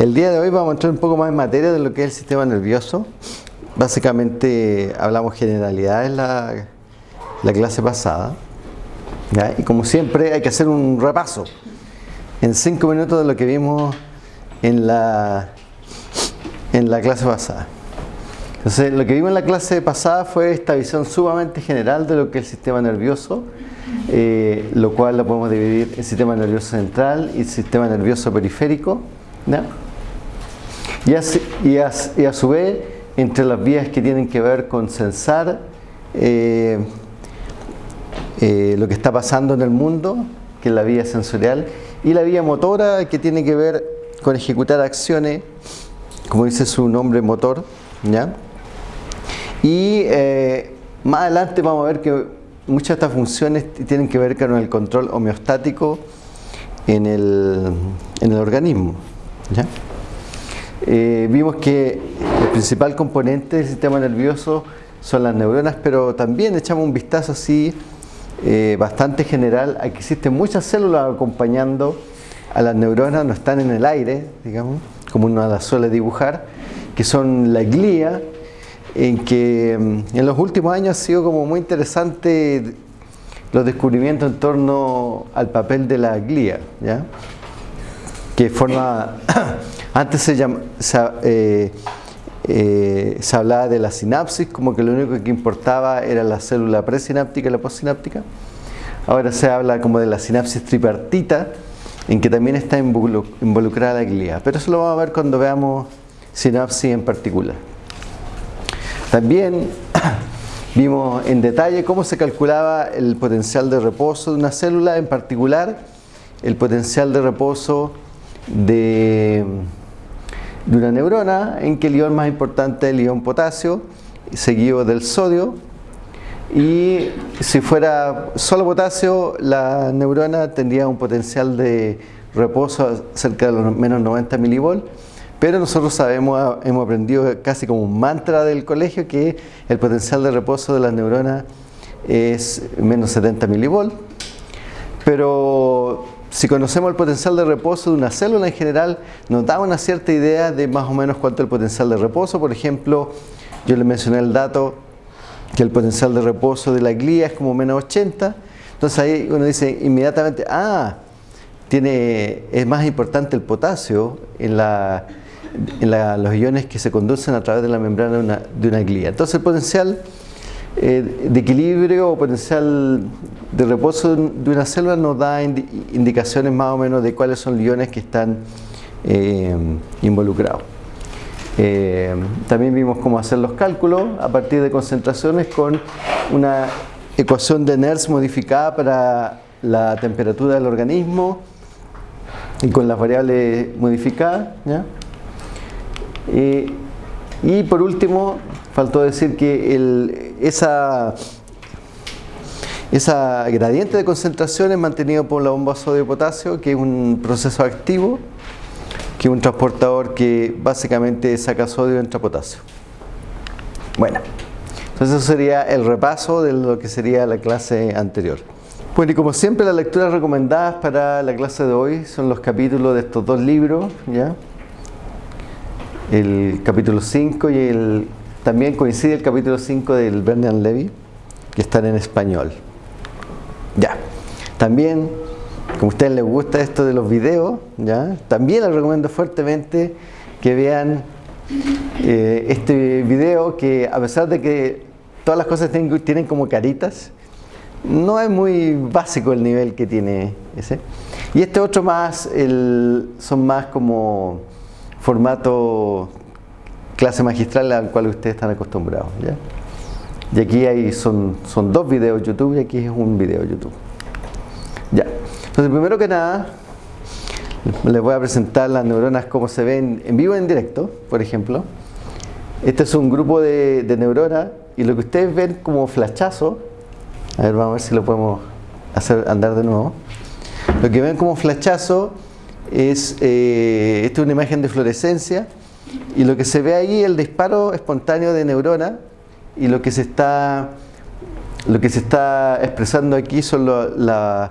El día de hoy vamos a entrar un poco más en materia de lo que es el sistema nervioso. Básicamente hablamos generalidades en la, la clase pasada. ¿ya? Y como siempre hay que hacer un repaso en cinco minutos de lo que vimos en la, en la clase pasada. Entonces, lo que vimos en la clase pasada fue esta visión sumamente general de lo que es el sistema nervioso, eh, lo cual lo podemos dividir en sistema nervioso central y sistema nervioso periférico. Y, a, su vez, entre las vías que tienen que ver con censar eh, eh, lo que está pasando en el mundo, que es la vía sensorial, y la vía motora, que tiene que ver con ejecutar acciones, como dice su nombre, motor, ¿ya? Y eh, más adelante vamos a ver que muchas de estas funciones tienen que ver con el control homeostático en el, en el organismo. Eh, vimos que el principal componente del sistema nervioso son las neuronas, pero también echamos un vistazo así eh, bastante general a que existen muchas células acompañando a las neuronas, no están en el aire, digamos, como uno las suele dibujar, que son la glía, en que mm, en los últimos años ha sido como muy interesante los descubrimientos en torno al papel de la glía, ¿ya? que forma, antes se, eh, eh, se, hablaba de la sinapsis, como que lo único que importaba era la célula presináptica y la postsináptica, ahora se habla como de la sinapsis tripartita, en que también está involucrada la glía, pero eso lo vamos a ver cuando veamos sinapsis en particular. También vimos en detalle cómo se calculaba el potencial de reposo de una célula, en particular el potencial de reposo de, una neurona, en que el ion más importante es el ion potasio, seguido del sodio, y si fuera solo potasio, la neurona tendría un potencial de reposo cerca de los menos 90 milivolts, pero nosotros sabemos, hemos aprendido casi como un mantra del colegio que el potencial de reposo de las neuronas es menos 70 milivolts. Pero si conocemos el potencial de reposo de una célula en general, nos da una cierta idea de más o menos cuánto es el potencial de reposo. Por ejemplo, yo le mencioné el dato que el potencial de reposo de la glía es como menos 80. Entonces ahí uno dice inmediatamente, ah, tiene, es más importante el potasio en la en los iones que se conducen a través de la membrana de una, de una glía. Entonces el potencial eh, de equilibrio o potencial de reposo de una célula nos da indicaciones más o menos de cuáles son los iones que están eh, involucrados. Eh, también vimos cómo hacer los cálculos a partir de concentraciones con una ecuación de NERS modificada para la temperatura del organismo y con las variables modificadas. ¿ya? y por último, faltó decir que esa, esa gradiente de concentración es mantenido por la bomba sodio-potasio, que es un proceso activo, que es un transportador que básicamente saca sodio y entra potasio. Bueno, entonces eso sería el repaso de lo que sería la clase anterior. Bueno, y como siempre las lecturas recomendadas para la clase de hoy son los capítulos de estos dos libros, ¿ya? el capítulo 5 y el, también coincide el capítulo 5 del Bernard Levy, que están en español. Ya. También, como a ustedes les gusta esto de los videos, ya, también les recomiendo fuertemente que vean eh, este video que a pesar de que todas las cosas tienen, tienen como caritas, no es muy básico el nivel que tiene ese. Y este otro más, el, son más como formato clase magistral al cual ustedes están acostumbrados. ¿ya? Y aquí hay, son, son dos videos YouTube y aquí es un video YouTube. Ya. Entonces, primero que nada, les voy a presentar las neuronas como se ven en vivo en directo, por ejemplo. Este es un grupo de, neuronas y lo que ustedes ven como flachazo, a ver, vamos a ver si lo podemos hacer andar de nuevo. Lo que ven como flachazo es, eh, esta es una imagen de fluorescencia y lo que se ve ahí el disparo espontáneo de neurona y lo que se está, lo que se está expresando aquí son las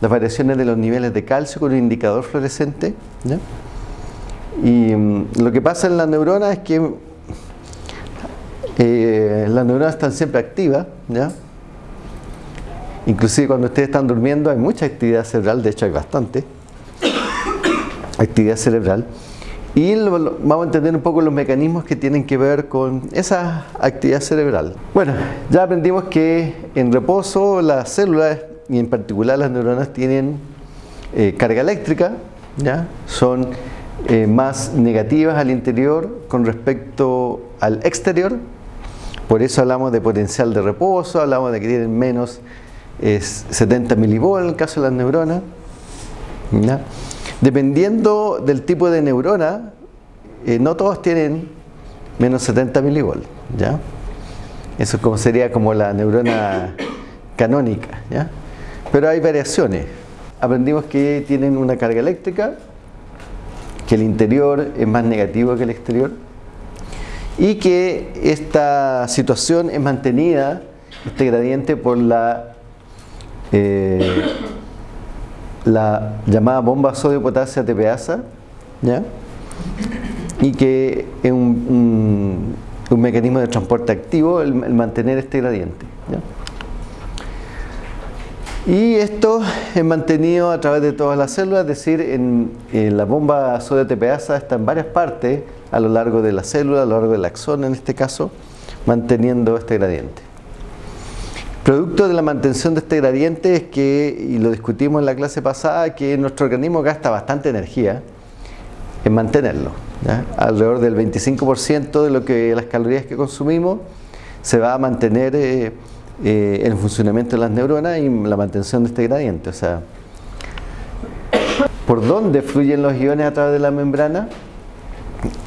variaciones de los niveles de calcio con un indicador fluorescente. Y mm, lo que pasa en las neuronas es que eh, las neuronas están siempre activas, ¿ya? Inclusive cuando ustedes están durmiendo hay mucha actividad cerebral, de hecho hay bastante actividad cerebral. Y vamos a entender un poco los mecanismos que tienen que ver con esa actividad cerebral. Bueno, ya aprendimos que en reposo las células y en particular las neuronas tienen eh, carga eléctrica, ¿ya? son eh, más negativas al interior con respecto al exterior. Por eso hablamos de potencial de reposo, hablamos de que tienen menos 70 milivolts en el caso de las neuronas. Dependiendo del tipo de neurona, eh, no todos tienen menos 70 milivolts. ¿ya? Eso como sería como la neurona canónica. ¿ya? Pero hay variaciones. Aprendimos que tienen una carga eléctrica, que el interior es más negativo que el exterior y que esta situación es mantenida, este gradiente, por la eh, la llamada bomba sodio-potasio ATPasa, ¿ya? y que es un, mecanismo de transporte activo el, mantener este gradiente. Y esto es mantenido a través de todas las células, es decir, en, la bomba sodio-ATPasa está en varias partes a lo largo de la célula, a lo largo del axón en este caso, manteniendo este gradiente. Producto de la mantención de este gradiente es que, y lo discutimos en la clase pasada, que nuestro organismo gasta bastante energía en mantenerlo. Alrededor del 25% de lo que las calorías que consumimos se va a mantener eh, eh, el funcionamiento de las neuronas y la mantención de este gradiente. O sea, ¿por dónde fluyen los iones a través de la membrana?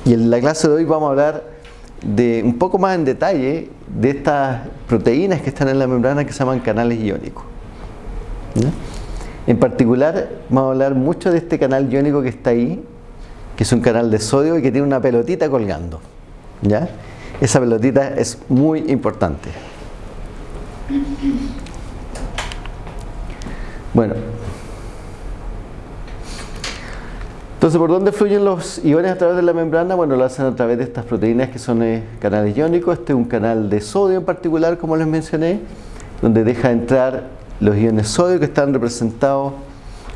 Y en la clase de hoy vamos a hablar de un poco más en detalle de estas proteínas que están en la membrana que se llaman canales iónicos. En particular vamos a hablar mucho de este canal iónico que está ahí, que es un canal de sodio y que tiene una pelotita colgando. ¿ya? Esa pelotita es muy importante. Bueno, Entonces, ¿por dónde fluyen los iones a través de la membrana? Bueno, lo hacen a través de estas proteínas que son eh, canales iónicos. Este es un canal de sodio en particular, como les mencioné, donde deja entrar los iones sodio que están representados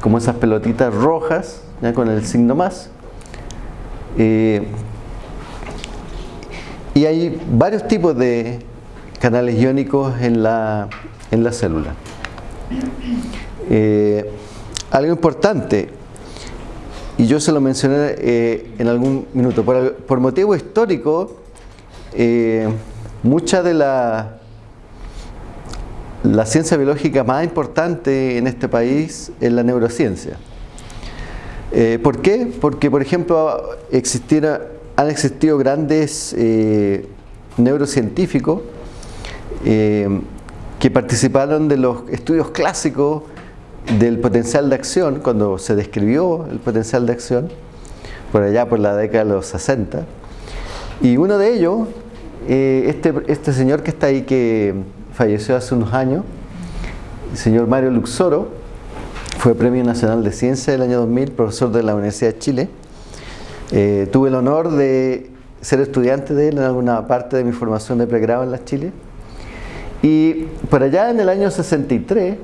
como esas pelotitas rojas, ya con el signo más. Eh, y hay varios tipos de canales iónicos en la, en la célula. Eh, algo importante, y yo se lo mencioné eh, en algún minuto. Por, motivo histórico, eh, mucha de la, la ciencia biológica más importante en este país es la neurociencia. Eh, ¿Por qué? Porque, por ejemplo, han existido grandes neurocientíficos que participaron de los estudios clásicos del potencial de acción, cuando se describió el potencial de acción, por allá por la década de los 60, y uno de ellos, eh, este, este señor que está ahí que falleció hace unos años, el señor Mario Luxoro, fue Premio Nacional de Ciencia del año 2000, profesor de la Universidad de Chile. Eh, tuve el honor de ser estudiante de él en alguna parte de mi formación de pregrado en la Chile. Y por allá en el año 63,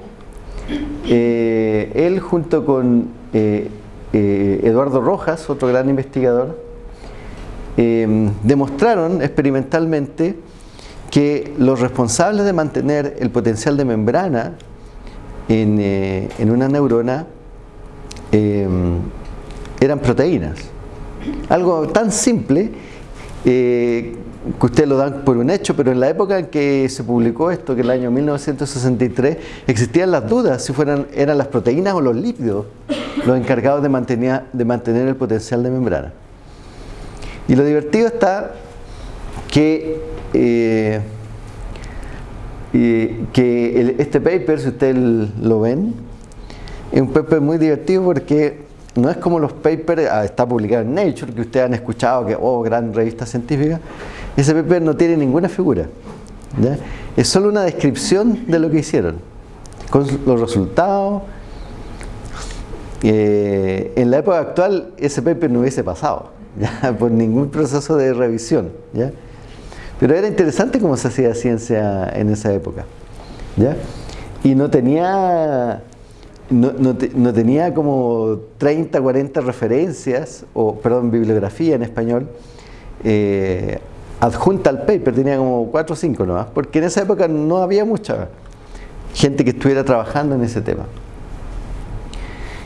eh, él junto con eh, eh, Eduardo Rojas, otro gran investigador, demostraron experimentalmente que los responsables de mantener el potencial de membrana en, una neurona eran proteínas. Algo tan simple que ustedes lo dan por un hecho, pero en la época en que se publicó esto, que el año 1963, existían las dudas si fueran, eran las proteínas o los lípidos los encargados de mantener, de mantener el potencial de membrana. Y lo divertido está que, eh, que este paper, si ustedes lo ven, es un paper muy divertido porque no es como los papers, ah, está publicado en Nature, que ustedes han escuchado que, oh, gran revista científica, ese paper no tiene ninguna figura. Es solo una descripción de lo que hicieron, con los resultados. Eh, en la época actual ese paper no hubiese pasado. ¿ya? por ningún proceso de revisión. ¿ya? Pero era interesante cómo se hacía ciencia en esa época. ¿ya? Y no tenía, no, no, tenía como 30, 40 referencias, o perdón, bibliografía en español, eh, adjunta al paper, tenía como 4 o 5 nomás, porque en esa época no había mucha gente que estuviera trabajando en ese tema.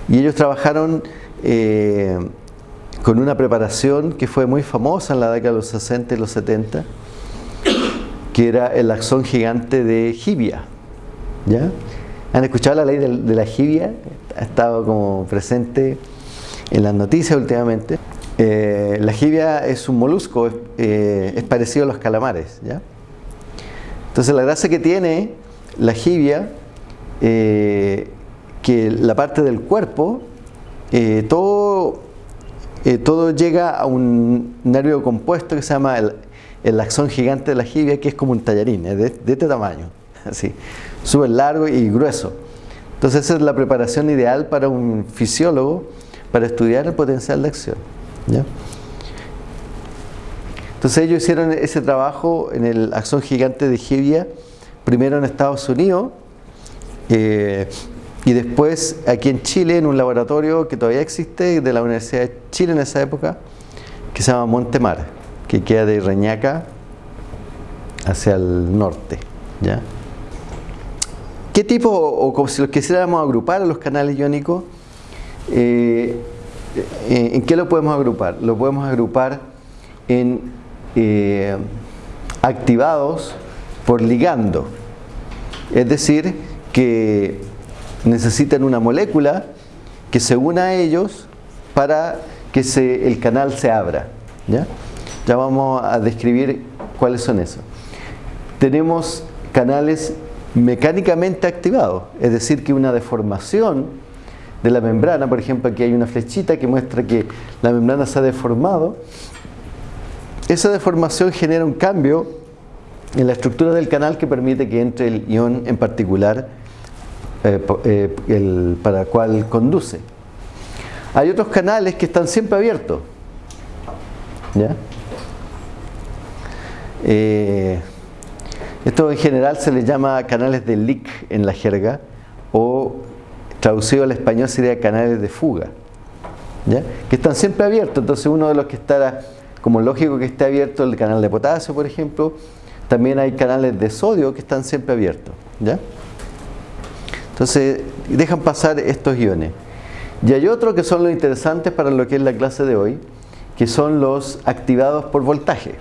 Y ellos trabajaron eh, con una preparación que fue muy famosa en la década de los 60 y los 70, que era el axón gigante de Gibia. ¿Ya? ¿Han escuchado la ley de, la Gibia? Ha estado como presente en las noticias últimamente. Eh, la jibia es un molusco, eh, es parecido a los calamares. ¿ya? Entonces la gracia que tiene la jibia que la parte del cuerpo, eh, todo, eh, llega a un nervio compuesto que se llama el, el axón gigante de la jibia, que es como un tallarín, de, de este tamaño, así, súper largo y grueso. Entonces esa es la preparación ideal para un fisiólogo para estudiar el potencial de acción. Entonces ellos hicieron ese trabajo en el axón gigante de Jibia, primero en Estados Unidos, eh, y después aquí en Chile, en un laboratorio que todavía existe de la Universidad de Chile en esa época, que se llama Montemar, que queda de Reñaca hacia el norte. ¿Qué tipo, o como si los quisiéramos agrupar a los canales iónicos, eh, ¿en qué lo podemos agrupar? Lo podemos agrupar en eh, activados por ligando. Es decir, que necesitan una molécula que se una a ellos para que se, el canal se abra. ¿ya? ya vamos a describir cuáles son esos. Tenemos canales mecánicamente activados, es decir, que una deformación de la membrana, por ejemplo aquí hay una flechita que muestra que la membrana se ha deformado, esa deformación genera un cambio en la estructura del canal que permite que entre el ion en particular eh, eh, el, para el cual conduce. Hay otros canales que están siempre abiertos. Eh, esto en general se le llama canales de leak en la jerga o traducido al español sería canales de fuga. Que están siempre abiertos. Entonces uno de los que estará, como lógico que esté abierto el canal de potasio, por ejemplo, también hay canales de sodio que están siempre abiertos. ¿ya? Entonces, dejan pasar estos iones. Y hay otros que son los interesantes para lo que es la clase de hoy, que son los activados por voltaje.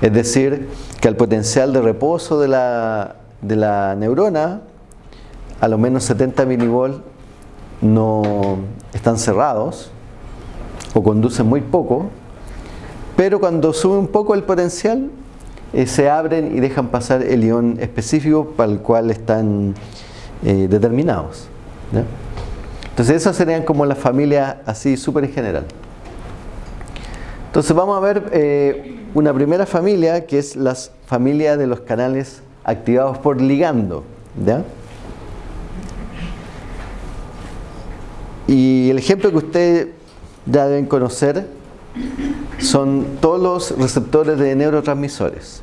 Es decir, que al potencial de reposo de la, de la neurona, a lo menos 70 milivolt no están cerrados o conducen muy poco, pero cuando sube un poco el potencial, eh, se abren y dejan pasar el ion específico para el cual están eh, determinados. Entonces esas serían como las familias así súper en general. Entonces vamos a ver eh, una primera familia que es la familia de los canales activados por ligando. Y el ejemplo que ustedes ya deben conocer son todos los receptores de neurotransmisores.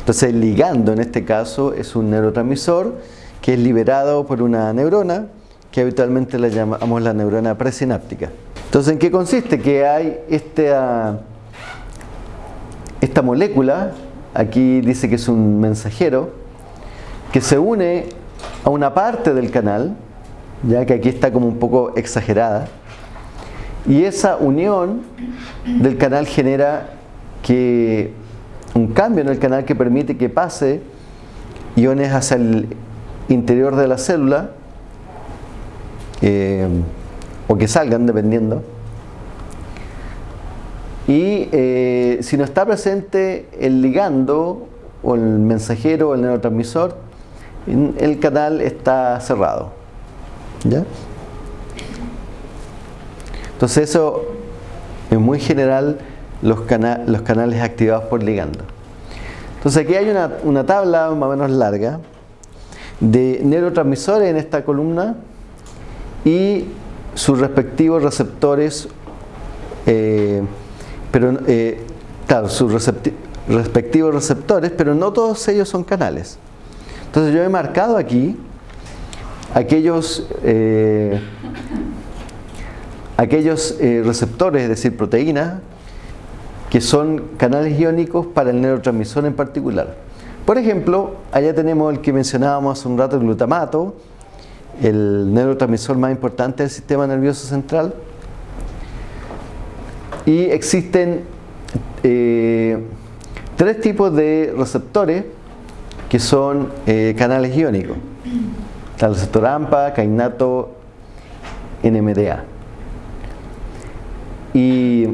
Entonces el ligando en este caso es un neurotransmisor que es liberado por una neurona que habitualmente la llamamos la neurona presináptica. Entonces ¿en qué consiste? Que hay esta, esta molécula, aquí dice que es un mensajero, que se une a una parte del canal, ya que aquí está como un poco exagerada, y esa unión del canal genera que un cambio en el canal que permite que pase iones hacia el interior de la célula eh, o que salgan dependiendo. Y eh, si no está presente el ligando o el mensajero o el neurotransmisor el canal está cerrado ¿ya? entonces eso es muy general los, canales activados por ligando. Entonces aquí hay una, tabla más o menos larga de neurotransmisores en esta columna y sus respectivos receptores, eh, pero eh, sus respectivos receptores, pero no todos ellos son canales. Entonces yo he marcado aquí aquellos, eh, aquellos receptores, es decir, proteínas, que son canales iónicos para el neurotransmisor en particular. Por ejemplo, allá tenemos el que mencionábamos hace un rato, el glutamato, el neurotransmisor más importante del sistema nervioso central. Y existen eh, tres tipos de receptores que son eh, canales iónicos. AMPA, cainato, NMDA. Y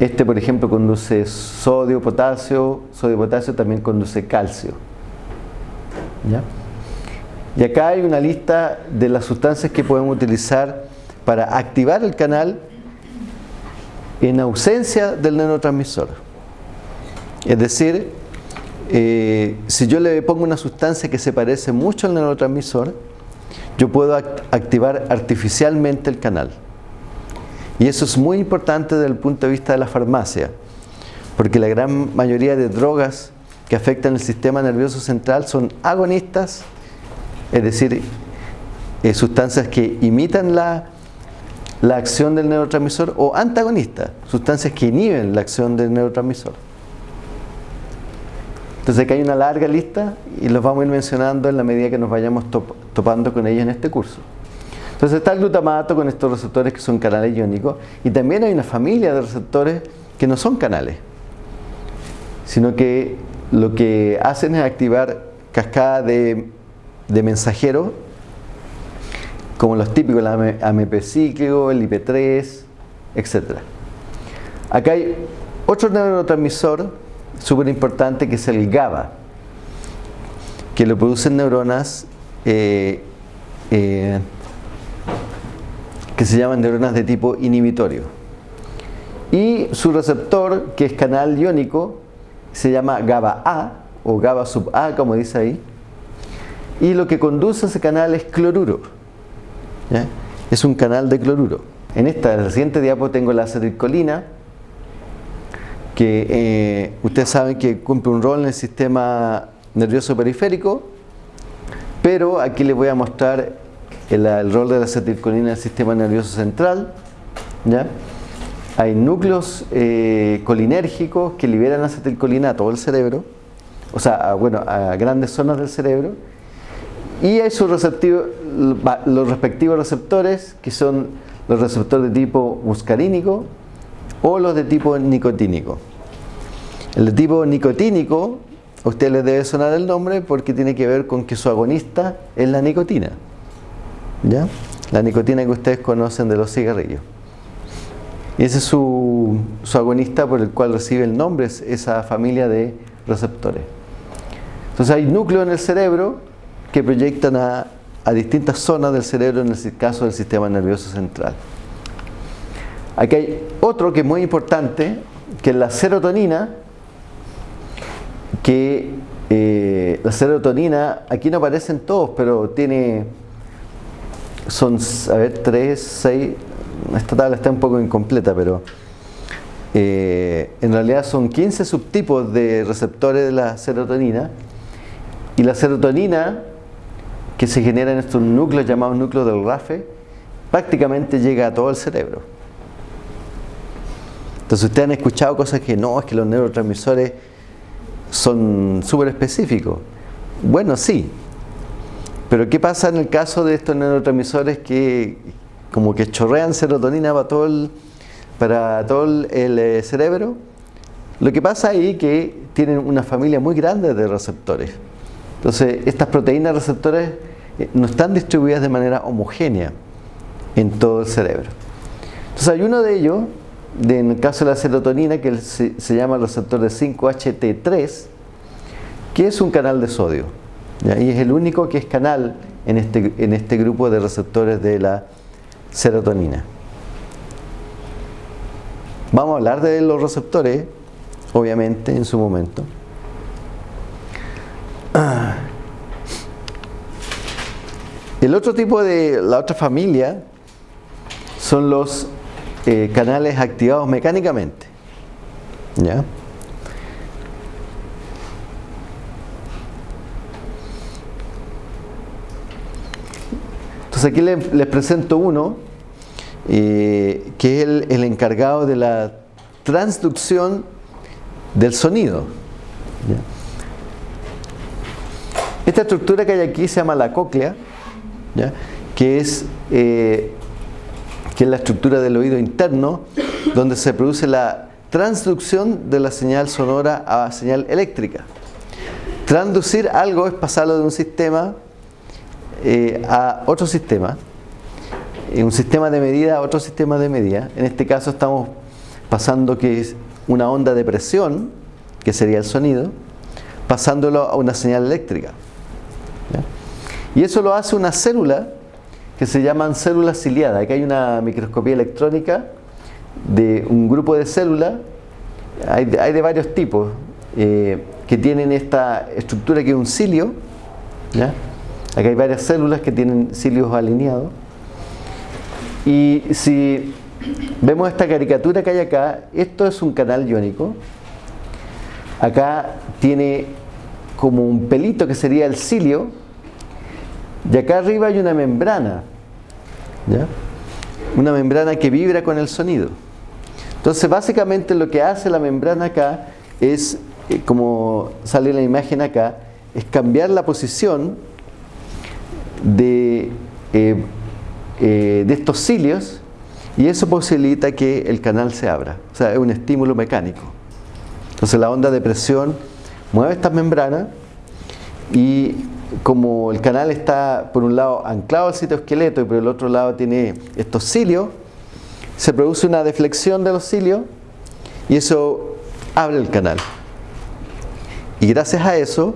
este, por ejemplo, conduce sodio, potasio, sodio, potasio también conduce calcio. Y acá hay una lista de las sustancias que podemos utilizar para activar el canal en ausencia del neurotransmisor. Es decir, eh, si yo le pongo una sustancia que se parece mucho al neurotransmisor, yo puedo activar artificialmente el canal. Y eso es muy importante desde el punto de vista de la farmacia, porque la gran mayoría de drogas que afectan el sistema nervioso central son agonistas, es decir, eh, sustancias que imitan la, la acción del neurotransmisor, o antagonistas, sustancias que inhiben la acción del neurotransmisor. Entonces aquí hay una larga lista y los vamos a ir mencionando en la medida que nos vayamos topando con ellas en este curso. Entonces está el glutamato con estos receptores que son canales iónicos y también hay una familia de receptores que no son canales, sino que lo que hacen es activar cascadas de, mensajeros como los típicos, el AMP cíclico, el IP3, etc. Acá hay otro neurotransmisor súper importante que es el GABA, que lo producen neuronas eh, eh, que se llaman neuronas de tipo inhibitorio. Y su receptor, que es canal iónico, se llama GABA-A o GABA sub A, como dice ahí. Y lo que conduce a ese canal es cloruro. Es un canal de cloruro. En esta siguiente diapo tengo la acetilcolina, que eh, ustedes saben que cumple un rol en el sistema nervioso periférico, pero aquí les voy a mostrar el, rol de la acetilcolina en el sistema nervioso central. ¿ya? Hay núcleos eh, colinérgicos que liberan acetilcolina a todo el cerebro, o sea, a, bueno, a grandes zonas del cerebro, y hay sus los respectivos receptores, que son los receptores de tipo muscarínico o los de tipo nicotínico. El de tipo nicotínico, a usted le debe sonar el nombre porque tiene que ver con que su agonista es la nicotina. ¿ya? La nicotina que ustedes conocen de los cigarrillos. Ese es su, agonista por el cual recibe el nombre, esa familia de receptores. Entonces hay núcleos en el cerebro que proyectan a, distintas zonas del cerebro, en el caso del sistema nervioso central. Aquí hay otro que es muy importante, que es la serotonina, que eh, la serotonina, aquí no aparecen todos, pero tiene son, a ver, 3, 6, esta tabla está un poco incompleta, pero eh, en realidad son 15 subtipos de receptores de la serotonina y la serotonina que se genera en estos núcleos llamados núcleos del RAFE prácticamente llega a todo el cerebro. Entonces ustedes han escuchado cosas que no, es que los neurotransmisores son súper específicos. Bueno, sí, pero ¿qué pasa en el caso de estos neurotransmisores que como que chorrean serotonina para todo el, para todo el, eh, cerebro? Lo que pasa ahí es que tienen una familia muy grande de receptores. Entonces, estas proteínas receptores eh, no están distribuidas de manera homogénea en todo el cerebro. Entonces, hay uno de ellos, en el caso de la serotonina, que se, se llama receptor de 5-HT3, que es un canal de sodio. Y es el único que es canal en este, en este grupo de receptores de la serotonina. Vamos a hablar de los receptores, obviamente, en su momento. El otro tipo de, la otra familia son los eh, canales activados mecánicamente. ¿Ya? Entonces aquí les, presento uno eh, que es el, encargado de la transducción del sonido. Esta estructura que hay aquí se llama la cóclea, que es eh, que es la estructura del oído interno, donde se produce la transducción de la señal sonora a señal eléctrica. Transducir algo es pasarlo de un sistema eh, a otro sistema, eh, un sistema de medida a otro sistema de medida. En este caso estamos pasando que es una onda de presión, que sería el sonido, pasándolo a una señal eléctrica. Y eso lo hace una célula que se llaman células ciliadas. Aquí hay una microscopía electrónica de un grupo de células, hay de, varios tipos, eh, que tienen esta estructura que es un cilio. Aquí hay varias células que tienen cilios alineados. Y si vemos esta caricatura que hay acá, esto es un canal iónico. Acá tiene como un pelito que sería el cilio, y acá arriba hay una membrana, una membrana que vibra con el sonido. Entonces básicamente lo que hace la membrana acá es, eh, como sale la imagen acá, es cambiar la posición de, eh, eh, de estos cilios y eso posibilita que el canal se abra. O sea, es un estímulo mecánico. Entonces la onda de presión mueve estas membranas y como el canal está por un lado anclado al citoesqueleto y por el otro lado tiene estos cilios, se produce una deflexión de los cilios y eso abre el canal. Y gracias a eso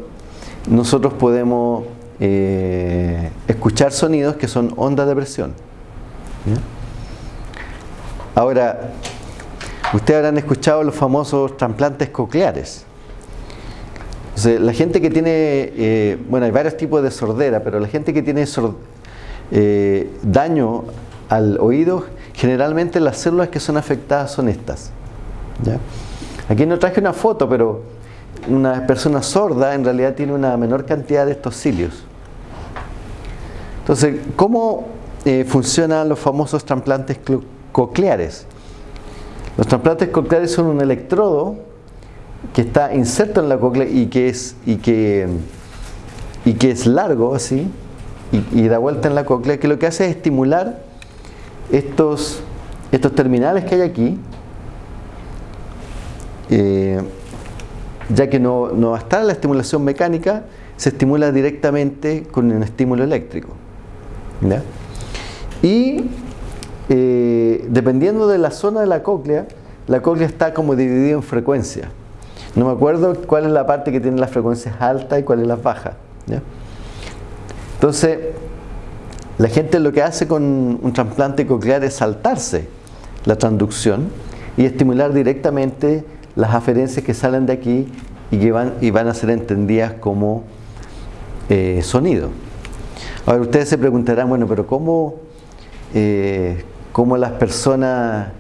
nosotros podemos eh, escuchar sonidos que son ondas de presión. Ahora, ustedes habrán escuchado los famosos trasplantes cocleares la gente que tiene, eh, bueno, hay varios tipos de sordera, pero la gente que tiene eh, daño al oído, generalmente las células que son afectadas son estas. Aquí no traje una foto, pero una persona sorda en realidad tiene una menor cantidad de estos cilios. Entonces, ¿cómo eh, funcionan los famosos trasplantes cocleares? Los trasplantes cocleares son un electrodo que está inserto en la cóclea y que es, y que, y que es largo así y, da vuelta en la cóclea, que lo que hace es estimular estos, estos terminales que hay aquí, eh, ya que no, no va a estar la estimulación mecánica, se estimula directamente con un estímulo eléctrico. Y eh, dependiendo de la zona de la cóclea, la cóclea está como dividida en frecuencias. No me acuerdo cuál es la parte que tiene las frecuencias altas y cuál es la bajas. Entonces, la gente lo que hace con un trasplante coclear es saltarse la transducción y estimular directamente las aferencias que salen de aquí y que van, y van a ser entendidas como eh, sonido. Ahora ustedes se preguntarán, bueno, pero ¿cómo, eh, cómo las personas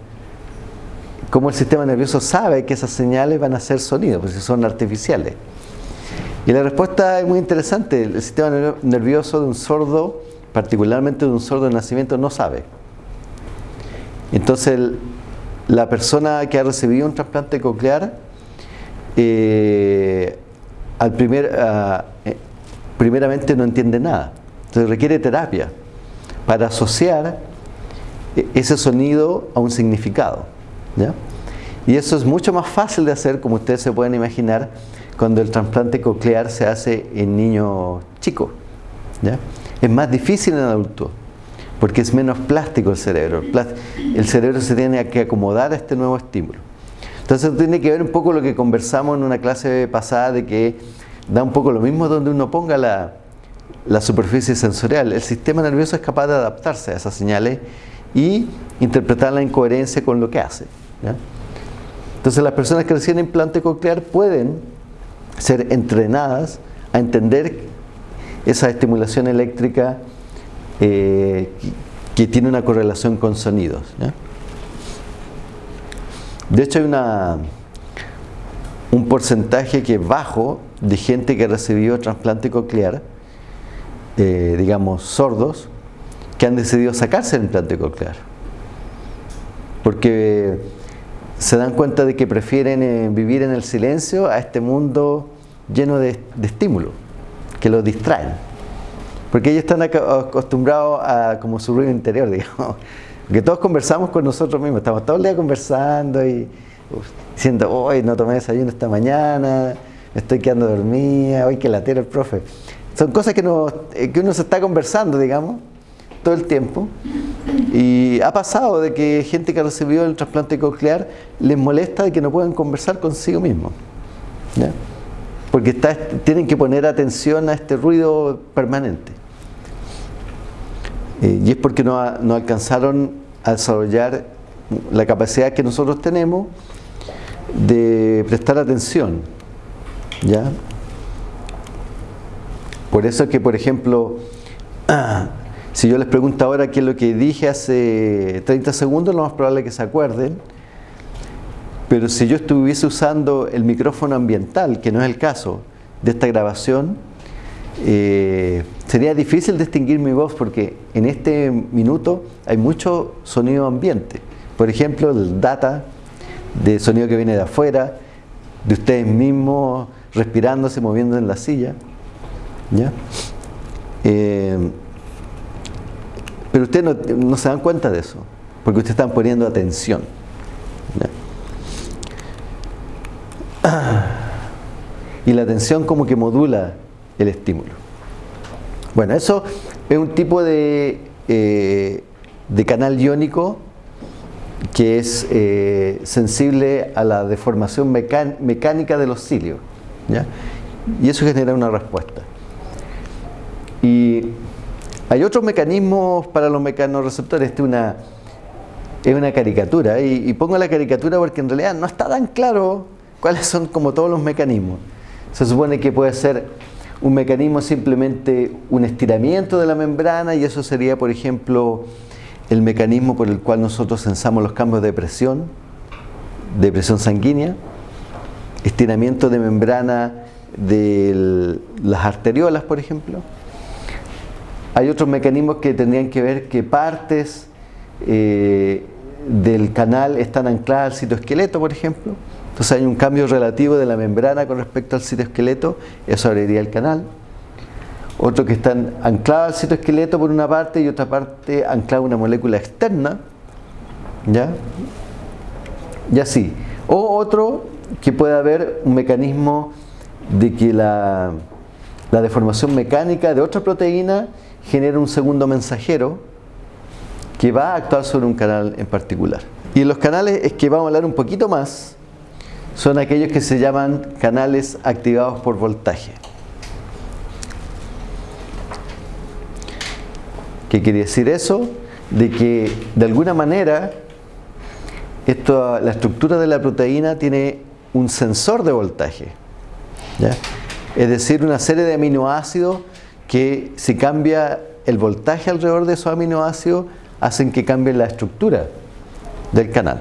cómo el sistema nervioso sabe que esas señales van a ser sonidos, porque son artificiales. Y la respuesta es muy interesante. El sistema nervioso de un sordo, particularmente de un sordo de nacimiento, no sabe. Entonces, la persona que ha recibido un trasplante coclear, eh, al ah, eh, primeramente no entiende nada. Entonces requiere terapia para asociar eh, ese sonido a un significado. Y eso es mucho más fácil de hacer, como ustedes se pueden imaginar, cuando el trasplante coclear se hace en niños chicos. Es más difícil en adultos, porque es menos plástico el cerebro. El cerebro se tiene que acomodar a este nuevo estímulo. Entonces tiene que ver un poco lo que conversamos en una clase pasada de que da un poco lo mismo donde uno ponga la, la superficie sensorial. El sistema nervioso es capaz de adaptarse a esas señales y interpretarla en coherencia con lo que hace. Entonces las personas que reciben implante coclear pueden ser entrenadas a entender esa estimulación eléctrica eh, que tiene una correlación con sonidos. De hecho hay una, un porcentaje que bajo de gente que ha recibido trasplante coclear, eh, digamos sordos, que han decidido sacarse el implante coclear. Porque se dan cuenta de que prefieren eh, vivir en el silencio a este mundo lleno de, de estímulos, que los distraen. Porque ellos están acostumbrados a como su ruido interior, digamos. Que todos conversamos con nosotros mismos, estamos todo el día conversando y diciendo, hoy no tomé desayuno esta mañana, me estoy quedando dormida, hoy que latero el profe. Son cosas que, eh, que uno se está conversando, digamos, todo el tiempo. Y ha pasado de que gente que ha recibido el trasplante coclear les molesta de que no puedan conversar consigo mismo. Porque tienen que poner atención a este ruido permanente. Eh, y es porque no, alcanzaron a desarrollar la capacidad que nosotros tenemos de prestar atención. ¿ya? Por eso es que, por ejemplo, si yo les pregunto ahora qué es lo que dije hace 30 segundos, lo más probable es que se acuerden. Pero si yo estuviese usando el micrófono ambiental, que no es el caso de esta grabación, eh, sería difícil distinguir mi voz porque en este minuto hay mucho sonido ambiente. Por ejemplo, el data de sonido que viene de afuera, de ustedes mismos respirándose, moviendo en la silla. Eh, pero ustedes no, se dan cuenta de eso, porque ustedes están poniendo atención. Y la atención como que modula el estímulo. Bueno, eso es un tipo de, eh, de canal iónico que es eh, sensible a la deformación mecánica de los cilios. Y eso genera una respuesta. Y hay otros mecanismos para los mecanorreceptores. Esta es una, es una caricatura. Y, y pongo la caricatura porque en realidad no está tan claro cuáles son como todos los mecanismos. Se supone que puede ser un mecanismo simplemente un estiramiento de la membrana y eso sería, por ejemplo, el mecanismo por el cual nosotros sensamos los cambios de presión, de presión sanguínea, estiramiento de membrana de las arteriolas, por ejemplo. Hay otros mecanismos que tendrían que ver que partes eh, del canal están ancladas al citoesqueleto, por ejemplo. Entonces hay un cambio relativo de la membrana con respecto al citoesqueleto, eso abriría el canal. Otro que están anclados al citoesqueleto por una parte y otra parte anclada a una molécula externa. ¿Ya? Y así. O otro que puede haber un mecanismo de que la, la deformación mecánica de otra proteína genera un segundo mensajero que va a actuar sobre un canal en particular. Y los canales es que vamos a hablar un poquito más, son aquellos que se llaman canales activados por voltaje. ¿Qué quiere decir eso? De que de alguna manera esto, la estructura de la proteína tiene un sensor de voltaje. Es decir, una serie de aminoácidos que si cambia el voltaje alrededor de esos aminoácidos hacen que cambie la estructura del canal.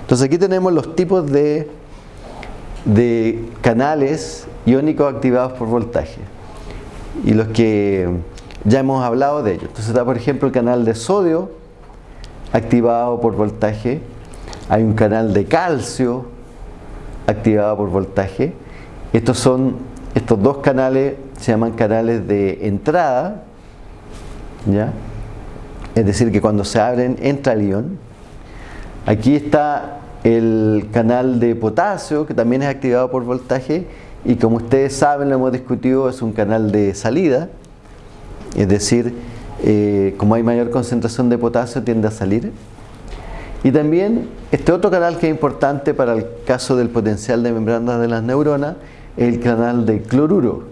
Entonces aquí tenemos los tipos de, de canales iónicos activados por voltaje y los que ya hemos hablado de ellos. Entonces está por ejemplo el canal de sodio activado por voltaje, hay un canal de calcio activado por voltaje. Estos son estos dos canales se llaman canales de entrada, ¿ya? Es decir, que cuando se abren entra el ion Aquí está el canal de potasio, que también es activado por voltaje, y como ustedes saben, lo hemos discutido, es un canal de salida, es decir, eh, como hay mayor concentración de potasio, tiende a salir. Y también este otro canal que es importante para el caso del potencial de membranas de las neuronas, es el canal de cloruro,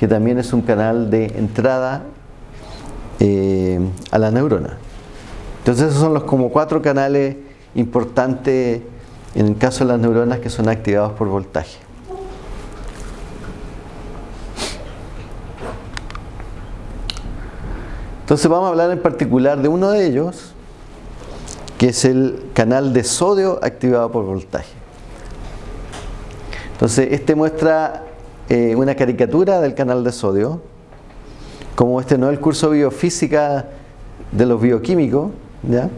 que también es un canal de entrada eh, a la neurona. Entonces esos son los como cuatro canales importantes en el caso de las neuronas que son activados por voltaje. Entonces vamos a hablar en particular de uno de ellos, que es el canal de sodio activado por voltaje. Entonces este muestra eh, una caricatura del canal de sodio, como este no es el curso de biofísica de los bioquímicos, ¿ya?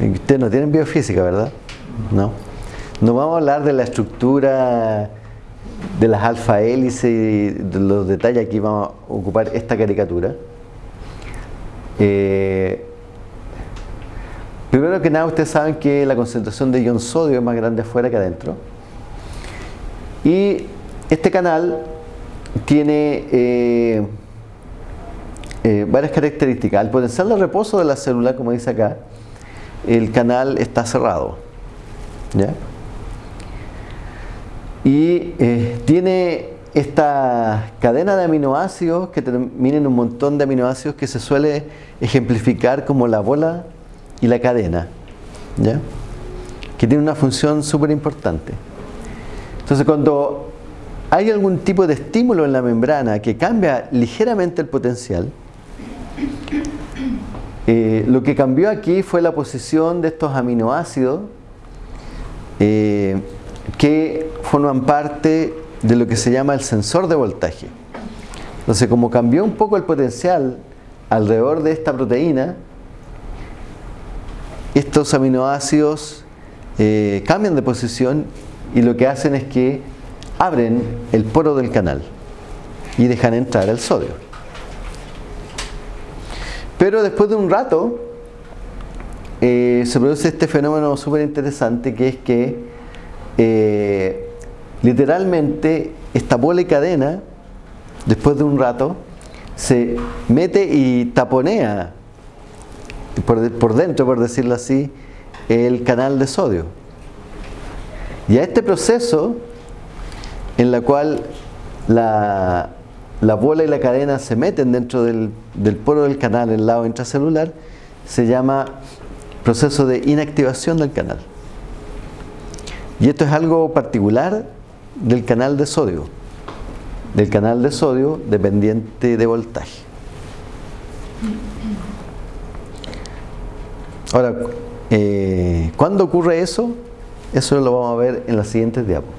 Ustedes no tienen biofísica, ¿verdad? No. No vamos a hablar de la estructura de las alfa hélices y de los detalles, aquí vamos a ocupar esta caricatura. Eh, primero que nada, ustedes saben que la concentración de ion sodio es más grande afuera que adentro. Y este canal tiene eh, eh, varias características. Al potencial de reposo de la célula, como dice acá, el canal está cerrado. Y tiene esta cadena de aminoácidos que termina en un montón de aminoácidos que se suele ejemplificar como la bola y la cadena, ¿ya? que tiene una función súper importante. Entonces cuando hay algún tipo de estímulo en la membrana que cambia ligeramente el potencial, eh, lo que cambió aquí fue la posición de estos aminoácidos eh, que forman parte de lo que se llama el sensor de voltaje. Entonces, como cambió un poco el potencial alrededor de esta proteína, estos aminoácidos eh, cambian de posición y lo que hacen es que abren el poro del canal y dejan entrar el sodio. Pero después de un rato eh, se produce este fenómeno súper interesante que es que eh, Literalmente, esta bola y cadena, después de un rato, se mete y taponea por, dentro, por decirlo así, el canal de sodio. Y a este proceso, en la cual la, bola y la cadena se meten dentro del, del poro del canal, el lado intracelular, se llama proceso de inactivación del canal. Y esto es algo particular del canal de sodio, del canal de sodio dependiente de voltaje. Ahora, eh, ¿cuándo ocurre eso? Eso lo vamos a ver en las siguientes diapos.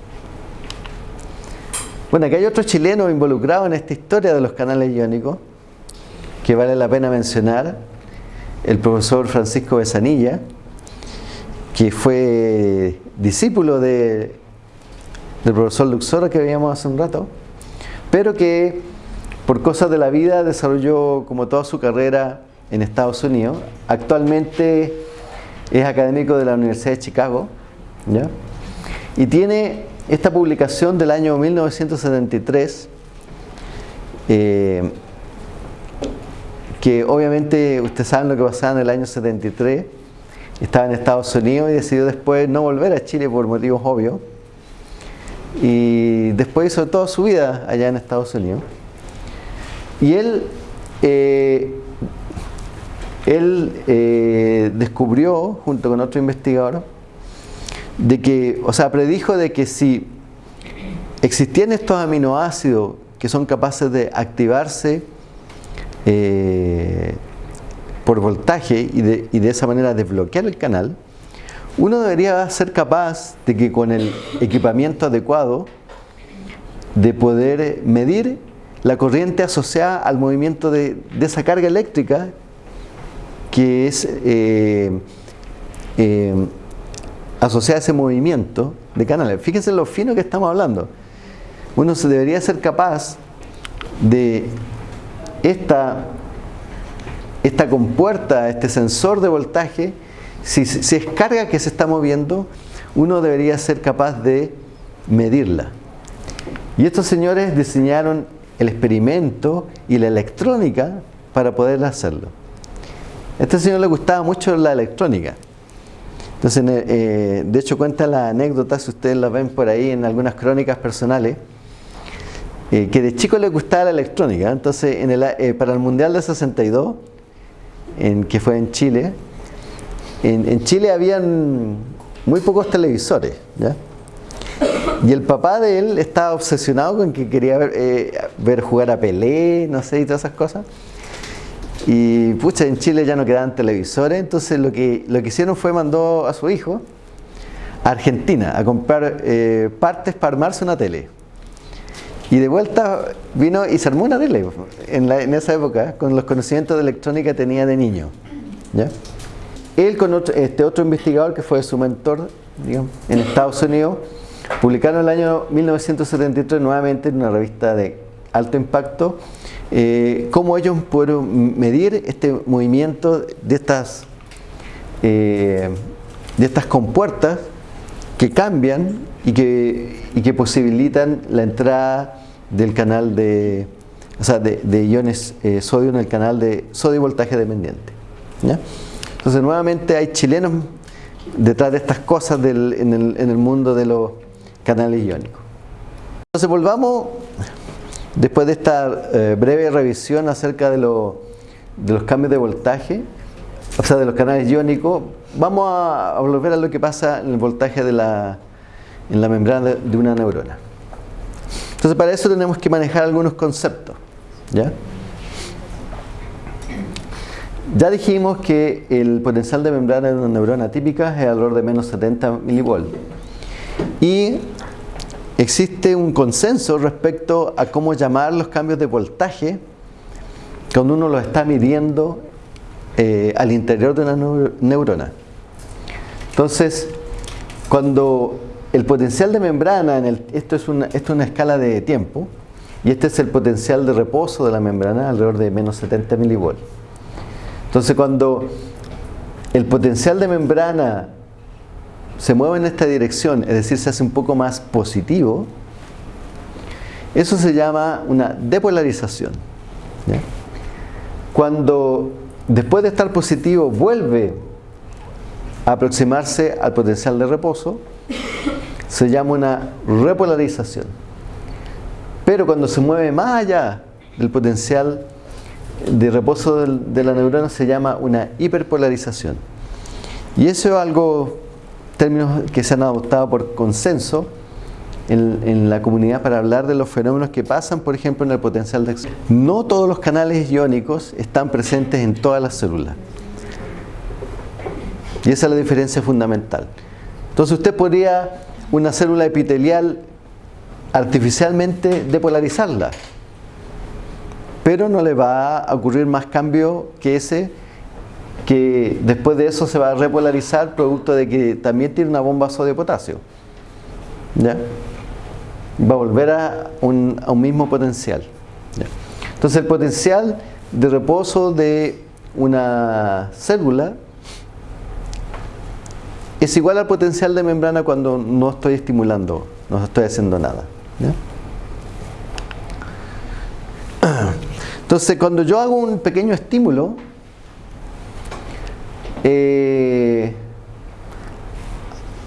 Bueno, aquí hay otro chileno involucrado en esta historia de los canales iónicos que vale la pena mencionar, el profesor Francisco Besanilla, que fue discípulo de del profesor Luxora que veíamos hace un rato, pero que por cosas de la vida desarrolló como toda su carrera en Estados Unidos. Actualmente es académico de la Universidad de Chicago y tiene esta publicación del año 1973 eh, que obviamente ustedes saben lo que pasaba en el año 73 estaba en Estados Unidos y decidió después no volver a Chile por motivos obvios y después hizo toda su vida allá en Estados Unidos. Y él, eh, él eh, descubrió, junto con otro investigador, de que, o sea, predijo de que si existían estos aminoácidos que son capaces de activarse eh, por voltaje y de, y de esa manera desbloquear el canal, uno debería ser capaz de que con el equipamiento adecuado de poder medir la corriente asociada al movimiento de, esa carga eléctrica que es eh, eh, asociada a ese movimiento de canales. Fíjense lo fino que estamos hablando. Uno se debería ser capaz de esta, esta compuerta, este sensor de voltaje, si, es carga que se está moviendo, uno debería ser capaz de medirla. Y estos señores diseñaron el experimento y la electrónica para poder hacerlo. Este señor le gustaba mucho la electrónica. Entonces, eh, de hecho cuenta la anécdota, si ustedes la ven por ahí en algunas crónicas personales, eh, que de chico le gustaba la electrónica. Entonces, eh, para el Mundial de 62, en, que fue en Chile, en, Chile habían muy pocos televisores, Y el papá de él estaba obsesionado con que quería ver, eh, ver, jugar a Pelé, no sé, y todas esas cosas. Y pucha, en Chile ya no quedaban televisores, entonces lo que, lo que hicieron fue mandó a su hijo a Argentina a comprar eh, partes para armarse una tele. Y de vuelta vino y se armó una tele en, en esa época, con los conocimientos de electrónica que tenía de niño. ¿ya? Él con otro, este otro investigador que fue su mentor digamos, en Estados Unidos, publicaron en el año 1973 nuevamente en una revista de alto impacto eh, cómo ellos pudieron medir este movimiento de estas, eh, de estas compuertas que cambian y que, y que posibilitan la entrada del canal de, o sea, de, de iones eh, sodio en el canal de sodio voltaje dependiente. Entonces nuevamente hay chilenos detrás de estas cosas en, el, en el mundo de los canales iónicos. Entonces volvamos Después de esta eh, breve revisión acerca de, lo, de, los cambios de voltaje, o sea, de los canales iónicos, vamos a, volver a lo que pasa en el voltaje de la, en la membrana de, de una neurona. Entonces, para eso tenemos que manejar algunos conceptos. ¿ya? Ya dijimos que el potencial de membrana de una neurona típica es alrededor de menos 70 milivolts. Y existe un consenso respecto a cómo llamar los cambios de voltaje cuando uno los está midiendo eh, al interior de una neurona. Entonces, cuando el potencial de membrana, esto, es una, esto es una escala de tiempo, y este es el potencial de reposo de la membrana alrededor de menos 70 milivolts. Entonces cuando el potencial de membrana se mueve en esta dirección, es decir, se hace un poco más positivo, eso se llama una depolarización. Cuando después de estar positivo vuelve a aproximarse al potencial de reposo, se llama una repolarización. Pero cuando se mueve más allá del potencial de reposo de la neurona se llama una hiperpolarización. Y eso es algo términos que se han adoptado por consenso en, la comunidad para hablar de los fenómenos que pasan, por ejemplo, en el potencial de acción. No todos los canales iónicos están presentes en todas las células. Y esa es la diferencia fundamental. Entonces usted podría una célula epitelial artificialmente depolarizarla, pero no le va a ocurrir más cambio que ese que después de eso se va a repolarizar producto de que también tiene una bomba sodio-potasio. ¿Ya? Va a volver a un, mismo potencial. Entonces el potencial de reposo de una célula es igual al potencial de membrana cuando no estoy estimulando, no estoy haciendo nada. Entonces cuando yo hago un pequeño estímulo, eh,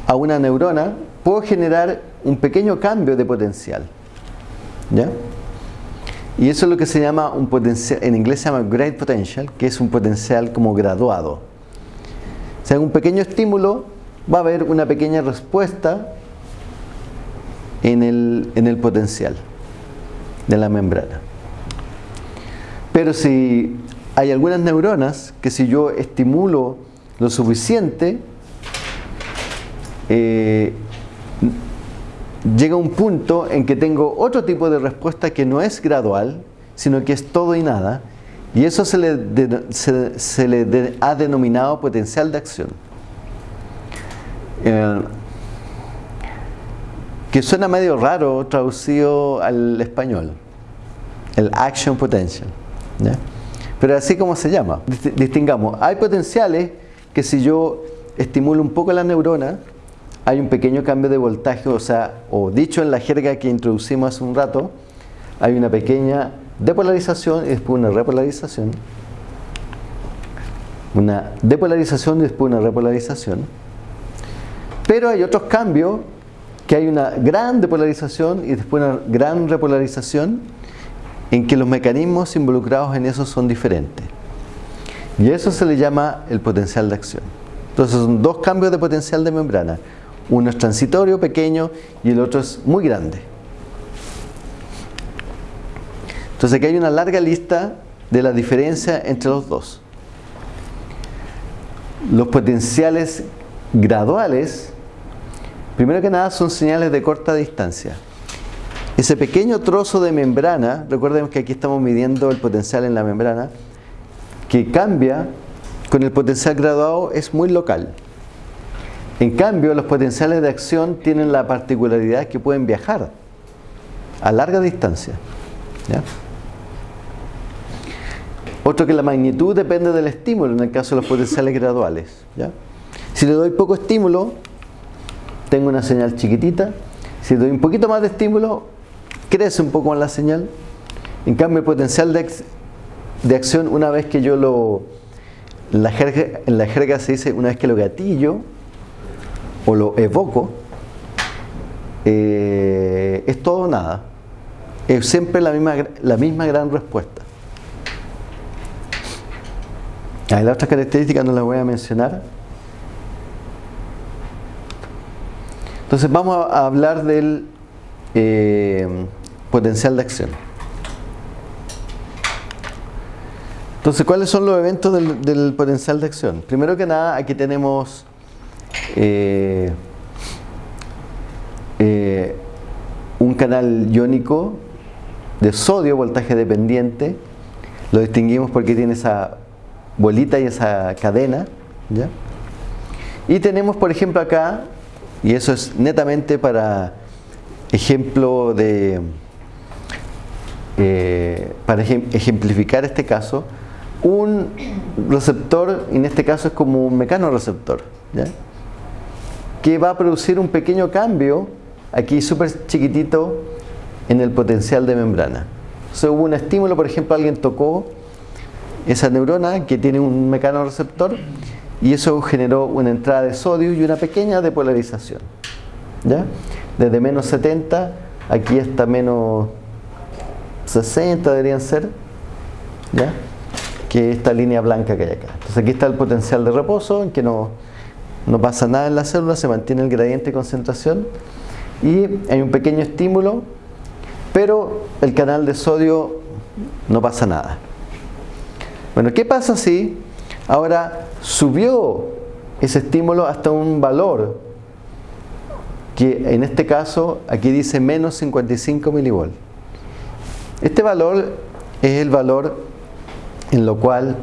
a una neurona, puedo generar un pequeño cambio de potencial. ¿Ya? Y eso es lo que se llama un potencial, en inglés se llama grade potential, que es un potencial como graduado. O sea, un pequeño estímulo va a haber una pequeña respuesta en el, en el potencial de la membrana. Pero si hay algunas neuronas que si yo estimulo lo suficiente, eh, llega un punto en que tengo otro tipo de respuesta que no es gradual, sino que es todo y nada, y eso se le, se le de, ha denominado potencial de acción. Eh, que suena medio raro traducido al español, el action potential. ¿ya? Pero así como se llama. Distingamos, hay potenciales que si yo estimulo un poco la neurona, hay un pequeño cambio de voltaje, o sea, o dicho en la jerga que introducimos hace un rato, hay una pequeña depolarización y después una repolarización. Una depolarización y después una repolarización. Pero hay otros cambios que hay una gran depolarización y después una gran repolarización en que los mecanismos involucrados en eso son diferentes. Y eso se le llama el potencial de acción. Entonces son dos cambios de potencial de membrana. Uno es transitorio, pequeño, y el otro es muy grande. Entonces aquí hay una larga lista de la diferencia entre los dos. Los potenciales graduales, primero que nada, son señales de corta distancia. Ese pequeño trozo de membrana, recuerden que aquí estamos midiendo el potencial en la membrana, que cambia con el potencial graduado es muy local. En cambio, los potenciales de acción tienen la particularidad que pueden viajar a larga distancia. Otro que la magnitud depende del estímulo en el caso de los potenciales graduales. Si le doy poco estímulo, tengo una señal chiquitita. Si le doy un poquito más de estímulo, crece un poco más la señal. En cambio, el potencial de, acción, una vez que yo lo... En la, jerga, en la jerga se dice, una vez que lo gatillo o lo evoco, eh, es todo o nada. Es siempre la misma, la misma gran respuesta. Hay las otras características no las voy a mencionar. Entonces vamos a hablar del eh, potencial de acción. Entonces, ¿cuáles son los eventos del, potencial de acción? Primero que nada, aquí tenemos eh, eh, un canal iónico de sodio, voltaje dependiente. Lo distinguimos porque tiene esa bolita y esa cadena. Y tenemos, por ejemplo, acá, y eso es netamente para ejemplo de, eh, para ejemplificar este caso, un receptor, en este caso es como un mecanoreceptor, que va a producir un pequeño cambio, aquí súper chiquitito, en el potencial de membrana. O hubo un estímulo, por ejemplo, alguien tocó esa neurona que tiene un mecanoreceptor y eso generó una entrada de sodio y una pequeña depolarización. ¿ya? Desde menos 70, aquí hasta menos 60 deberían ser, ¿ya? que esta línea blanca que hay acá. Entonces aquí está el potencial de reposo, en que no, no pasa nada en la célula, se mantiene el gradiente de concentración y hay un pequeño estímulo, pero el canal de sodio no pasa nada. Bueno, ¿qué pasa si ahora subió ese estímulo hasta un valor que en este caso aquí dice menos 55 milivolts? Este valor es el valor en lo cual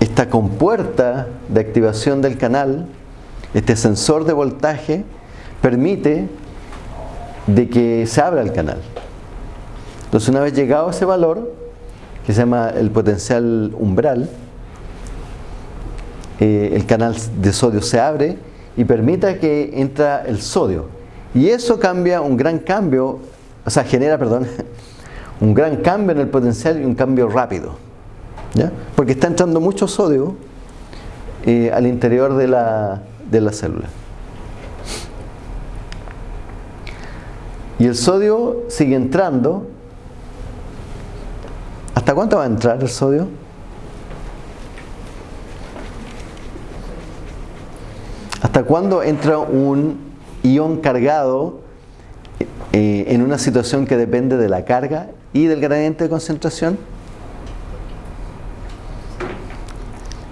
esta compuerta de activación del canal, este sensor de voltaje, permite de que se abra el canal. Entonces una vez llegado a ese valor, que se llama el potencial umbral, eh, el canal de sodio se abre y permita que entra el sodio. Y eso cambia un gran cambio, o sea, genera, perdón, un gran cambio en el potencial y un cambio rápido porque está entrando mucho sodio eh, al interior de la, de la célula. Y el sodio sigue entrando. ¿Hasta cuánto va a entrar el sodio? ¿Hasta cuándo entra un ion cargado eh, en una situación que depende de la carga y del gradiente de concentración?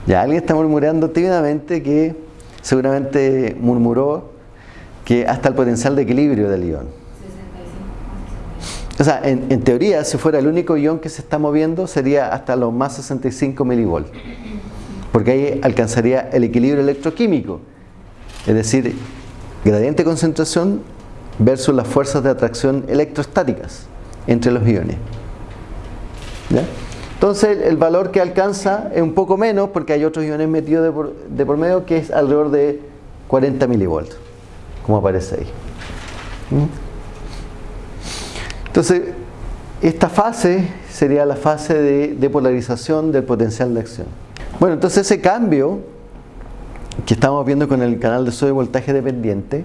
Ya alguien está murmurando tímidamente que seguramente murmuró que hasta el potencial de equilibrio del ion. O sea, en, teoría, si fuera el único ion que se está moviendo, sería hasta los más 65 milivolts. Porque ahí alcanzaría el equilibrio electroquímico. Es decir, gradiente de concentración versus las fuerzas de atracción electrostáticas entre los iones. Entonces el valor que alcanza es un poco menos porque hay otros iones metidos de por, medio que es alrededor de 40 milivolts, como aparece ahí. ¿Mm? Entonces, esta fase sería la fase de, polarización del potencial de acción. Bueno, entonces ese cambio que estamos viendo con el canal de sodio voltaje dependiente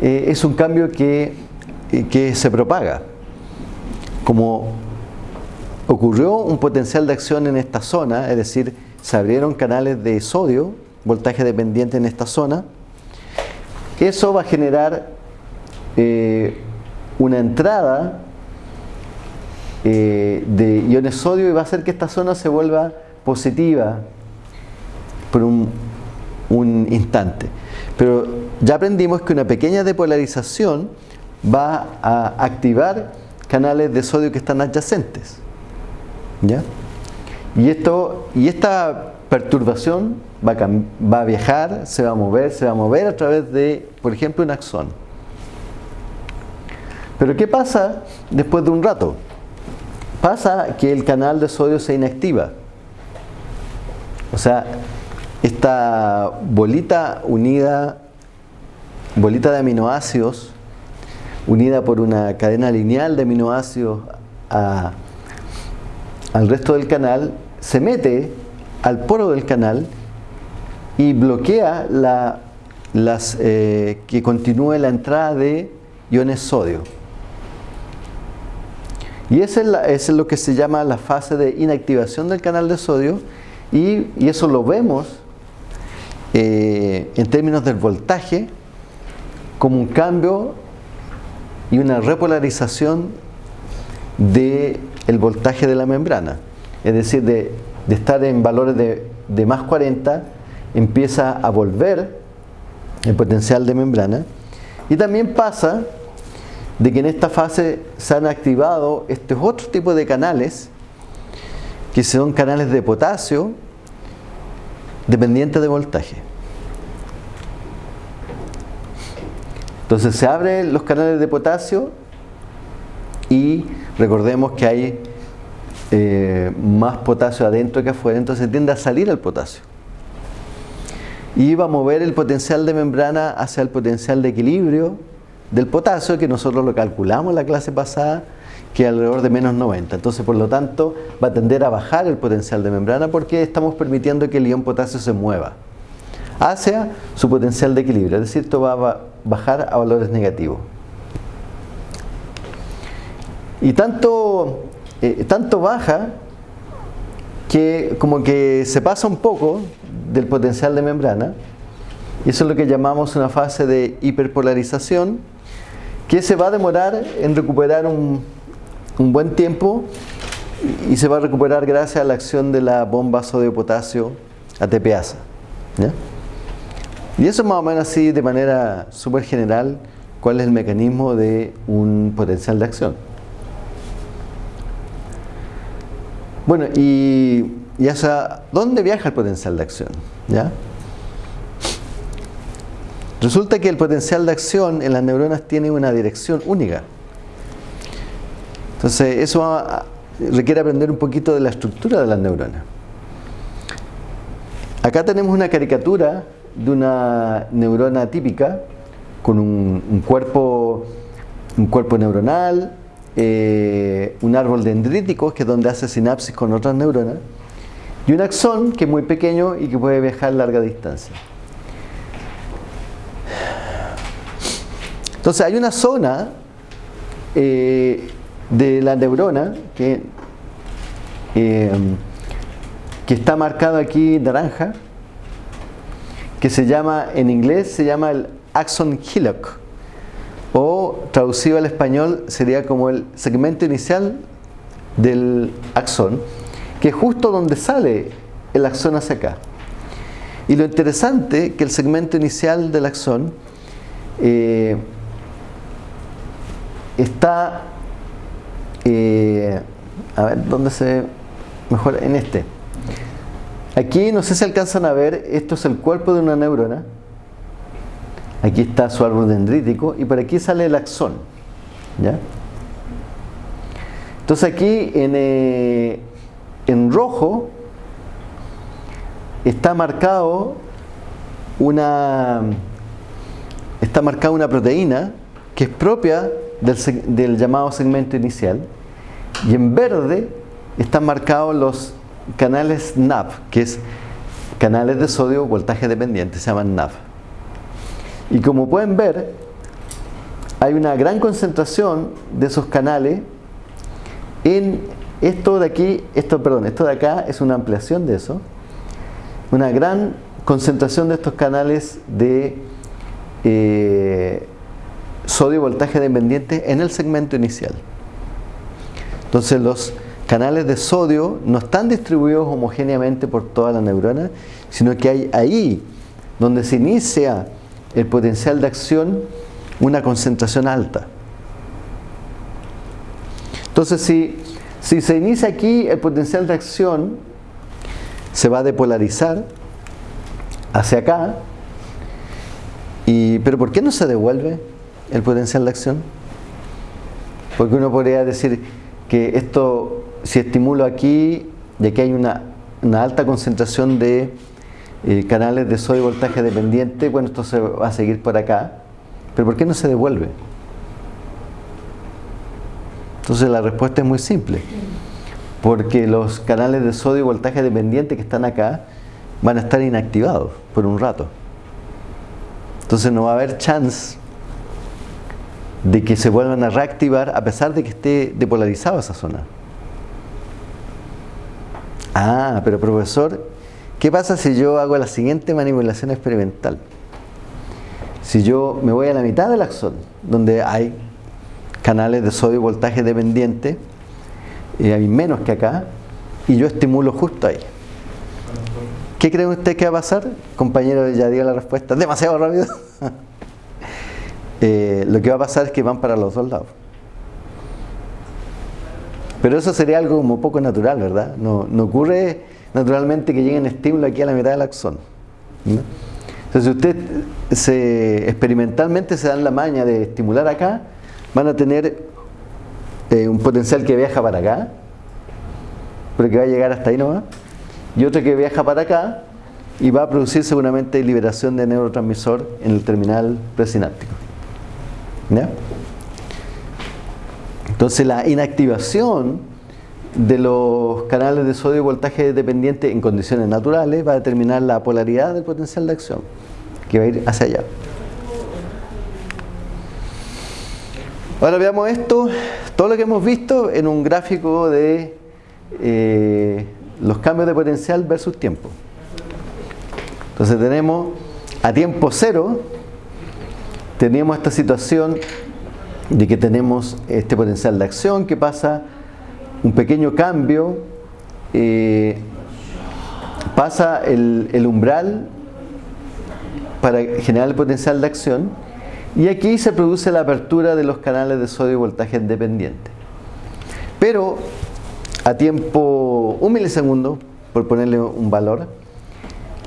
eh, es un cambio que, eh, que se propaga como ocurrió un potencial de acción en esta zona, es decir, se abrieron canales de sodio, voltaje dependiente en esta zona. Eso va a generar eh, una entrada eh, de iones sodio y va a hacer que esta zona se vuelva positiva por un, un instante. Pero ya aprendimos que una pequeña depolarización va a activar canales de sodio que están adyacentes. ¿Ya? Y, esto, y esta perturbación va a, va a viajar, se va a mover, se va a mover a través de, por ejemplo, un axón. Pero ¿qué pasa después de un rato? Pasa que el canal de sodio se inactiva. O sea, esta bolita unida, bolita de aminoácidos, unida por una cadena lineal de aminoácidos al resto del canal, se mete al poro del canal y bloquea la, las, eh, que continúe la entrada de iones sodio. Y esa es, lo que se llama la fase de inactivación del canal de sodio y, eso lo vemos eh, en términos del voltaje como un cambio y una repolarización del el voltaje de la membrana. Es decir, de, estar en valores de, de más 40, empieza a volver el potencial de membrana. Y también pasa de que en esta fase se han activado estos otros tipos de canales, que son canales de potasio, dependiente de voltaje. Entonces se abren los canales de potasio y recordemos que hay eh, más potasio adentro que afuera, entonces tiende a salir el potasio. Y va a mover el potencial de membrana hacia el potencial de equilibrio del potasio, que nosotros lo calculamos en la clase pasada, que alrededor de menos 90. Entonces, por lo tanto, va a tender a bajar el potencial de membrana porque estamos permitiendo que el ion potasio se mueva hacia su potencial de equilibrio. Es decir, esto va a bajar a valores negativos. Y tanto, eh, tanto baja que como que se pasa un poco del potencial de membrana. Y eso es lo que llamamos una fase de hiperpolarización que se va a demorar en recuperar un, un buen tiempo y se va a recuperar gracias a la acción de la bomba sodio-potasio ATPasa. Y eso más o menos así de manera súper general cuál es el mecanismo de un potencial de acción. Bueno, y, y hasta dónde viaja el potencial de acción. ¿Ya? Resulta que el potencial de acción en las neuronas tiene una dirección única. Entonces, eso requiere aprender un poquito de la estructura de las neuronas. Acá tenemos una caricatura de una neurona típica con un, cuerpo, un cuerpo neuronal, eh, un árbol dendrítico, que es donde hace sinapsis con otras neuronas, y un axón que es muy pequeño y que puede viajar larga distancia. Entonces hay una zona eh, de la neurona que, eh, que está marcado aquí naranja, que se llama, en inglés se llama el axon hillock, o traducido al español sería como el segmento inicial del axón, que es justo donde sale el axón hacia acá. Y lo interesante que el segmento inicial del axón eh, está, eh, a ver, ¿dónde se mejor En este. Aquí no sé si alcanzan a ver, esto es el cuerpo de una neurona. Aquí está su árbol dendrítico y por aquí sale el axón. ¿ya? Entonces aquí en, eh, en rojo está marcado una está marcada una proteína que es propia del, del llamado segmento inicial y en verde están marcados los canales NAV, que es canales de sodio voltaje dependiente, se llaman NAV. Y como pueden ver, hay una gran concentración de esos canales en esto de aquí, esto, perdón, esto de acá es una ampliación de eso, una gran concentración de estos canales de eh, sodio voltaje dependiente en el segmento inicial. Entonces los canales de sodio no están distribuidos homogéneamente por toda la neurona, sino que hay ahí donde se inicia el potencial de acción una concentración alta. Entonces si, si se inicia aquí el potencial de acción se va a depolarizar hacia acá y, pero ¿por qué no se devuelve el potencial de acción? Porque uno podría decir que esto, si estimulo aquí, de que hay una, alta concentración de eh, canales de sodio voltaje dependiente, bueno, esto se va a seguir por acá, pero ¿por qué no se devuelve? Entonces la respuesta es muy simple, porque los canales de sodio voltaje dependiente que están acá van a estar inactivados por un rato. Entonces no va a haber chance de que se vuelvan a reactivar a pesar de que esté depolarizada esa zona. Ah, pero profesor, ¿qué pasa si yo hago la siguiente manipulación experimental? Si yo me voy a la mitad del axón, donde hay canales de sodio y voltaje dependiente, y hay menos que acá, y yo estimulo justo ahí. ¿Qué creen ustedes que va a pasar? Compañero, ya dio la respuesta. Demasiado rápido. Eh, lo que va a pasar es que van para los dos lados. Pero eso sería algo como poco natural, ¿verdad? No, ocurre naturalmente que lleguen estímulos aquí a la mitad del axón. Entonces, si usted se, experimentalmente se dan la maña de estimular acá, van a tener eh, un potencial que viaja para acá, pero que va a llegar hasta ahí nomás, y otro que viaja para acá y va a producir seguramente liberación de neurotransmisor en el terminal presináptico. Entonces la inactivación de los canales de sodio y voltaje dependiente en condiciones naturales va a determinar la polaridad del potencial de acción que va a ir hacia allá. Ahora veamos esto, todo lo que hemos visto en un gráfico de eh, los cambios de potencial versus tiempo. Entonces tenemos a tiempo cero, tenemos esta situación de que tenemos este potencial de acción que pasa un pequeño cambio, eh, pasa el, umbral para generar el potencial de acción y aquí se produce la apertura de los canales de sodio y voltaje independiente. Pero a tiempo un milisegundo, por ponerle un valor,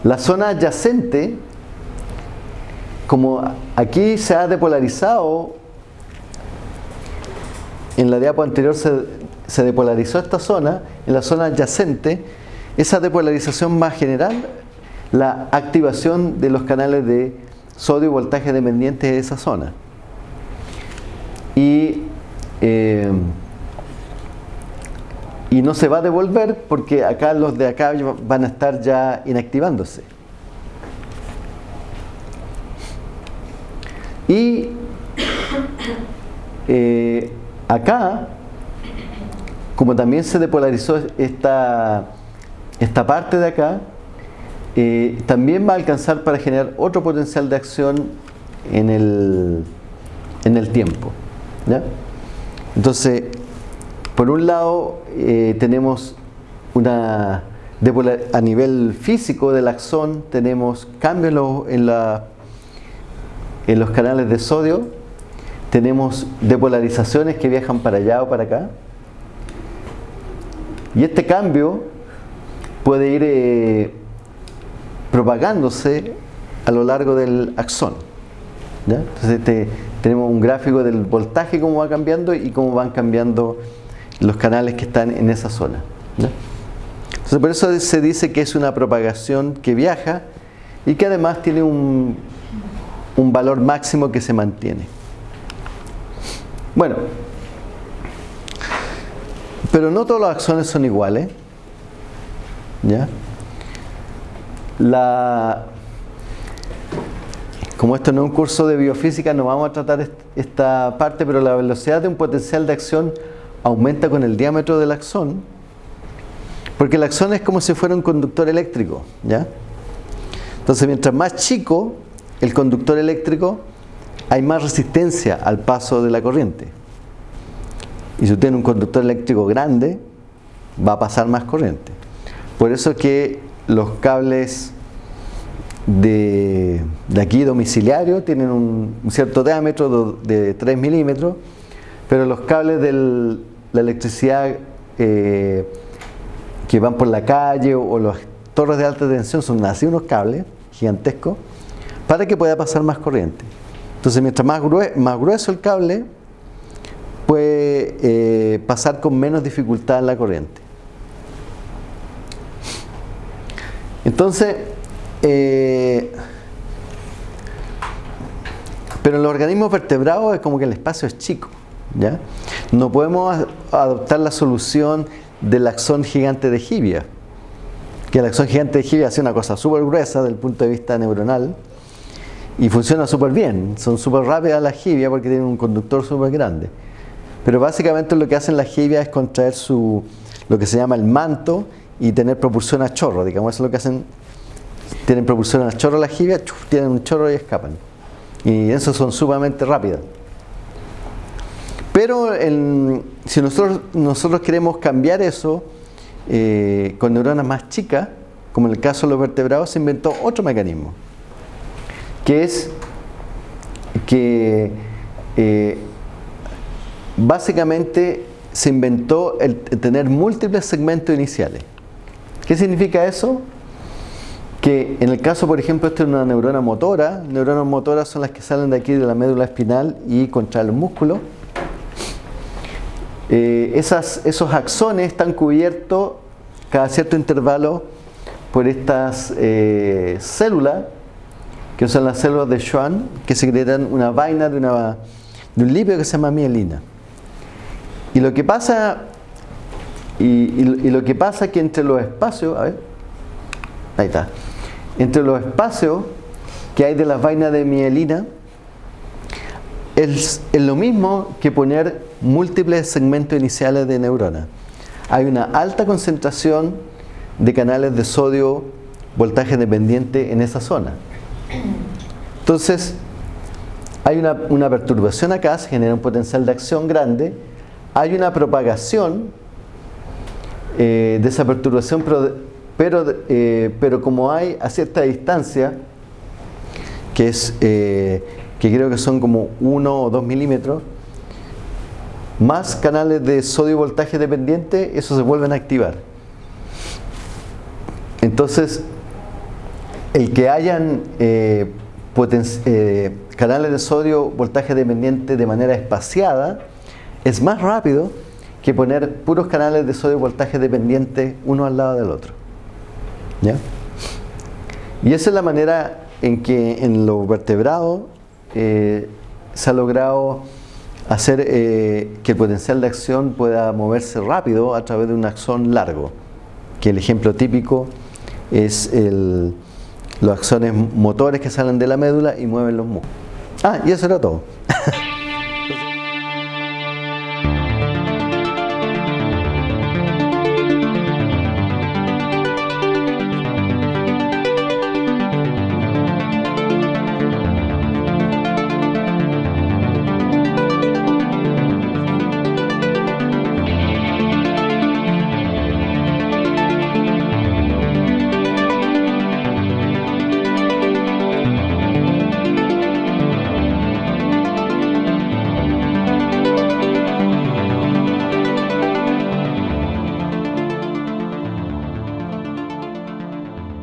la zona adyacente, como aquí se ha depolarizado, en la diapo anterior se, depolarizó esta zona, en la zona adyacente, esa depolarización más general, la activación de los canales de sodio y voltaje dependientes de esa zona. Y eh, y no se va a devolver porque acá los de acá van a estar ya inactivándose. Y eh, acá, como también se depolarizó esta, esta parte de acá, eh, también va a alcanzar para generar otro potencial de acción en el, en el tiempo. Entonces, por un lado, eh, tenemos una a nivel físico del axón, tenemos cambios en, en los canales de sodio, tenemos depolarizaciones que viajan para allá o para acá. Y este cambio puede ir eh, propagándose a lo largo del axón. Entonces este, tenemos un gráfico del voltaje, cómo va cambiando y cómo van cambiando los canales que están en esa zona. Entonces por eso se dice que es una propagación que viaja y que además tiene un, un valor máximo que se mantiene. Bueno, pero no todos los axones son iguales. ¿Ya? La, como esto no es un curso de biofísica, no vamos a tratar esta parte, pero la velocidad de un potencial de acción aumenta con el diámetro del axón, porque el axón es como si fuera un conductor eléctrico, ¿ya? Entonces, mientras más chico el conductor eléctrico, hay más resistencia al paso de la corriente. Y si usted tiene un conductor eléctrico grande, va a pasar más corriente. Por eso es que los cables de, aquí domiciliario tienen un, cierto diámetro de 3 milímetros, pero los cables de la electricidad eh, que van por la calle o, las torres de alta tensión son así unos cables gigantescos para que pueda pasar más corriente. Entonces mientras más grueso, el cable, puede eh, pasar con menos dificultad la corriente. Entonces, eh, pero en los organismos vertebrados es como que el espacio es chico. ¿ya? No podemos adoptar la solución del axón gigante de Gibia. Que el axón gigante de Gibia hace una cosa súper gruesa desde el punto de vista neuronal y funciona súper bien. Son súper rápidas las Gibia porque tienen un conductor súper grande. Pero básicamente lo que hacen las Gibia es contraer su, lo que se llama el manto y tener propulsión a chorro, digamos, eso es lo que hacen, tienen propulsión a chorro las jibias, tienen un chorro y escapan. Y eso son sumamente rápidas. Pero si nosotros, nosotros queremos cambiar eso eh, con neuronas más chicas, como en el caso de los vertebrados, se inventó otro mecanismo, que es que eh, básicamente se inventó el tener múltiples segmentos iniciales. ¿Qué significa eso? Que en el caso, por ejemplo, esto es una neurona motora, neuronas motoras son las que salen de aquí de la médula espinal y contraen los músculos. Eh, esos axones están cubiertos cada cierto intervalo por estas eh, células, que son las células de Schwann, que secretan una vaina de, una, de un lípido que se llama mielina. Y lo que pasa y, lo que pasa es que entre los espacios, a ver, ahí está, entre los espacios que hay de las vainas de mielina, es, lo mismo que poner múltiples segmentos iniciales de neuronas. Hay una alta concentración de canales de sodio voltaje dependiente en esa zona. Entonces, hay una, perturbación acá, se genera un potencial de acción grande, hay una propagación eh, de esa perturbación, pero, eh, pero, como hay a cierta distancia, que, es, eh, que creo que son como 1 o 2 milímetros, más canales de sodio voltaje dependiente, eso se vuelven a activar. Entonces, el que hayan canales de sodio voltaje dependiente de manera espaciada es más rápido que poner puros canales de sodio voltaje dependientes uno al lado del otro. ¿Ya? Y esa es la manera en que en los vertebrados eh, se ha logrado hacer eh, que el potencial de acción pueda moverse rápido a través de un axón largo, que el ejemplo típico es los axones motores que salen de la médula y mueven los músculos. Ah, y eso era todo.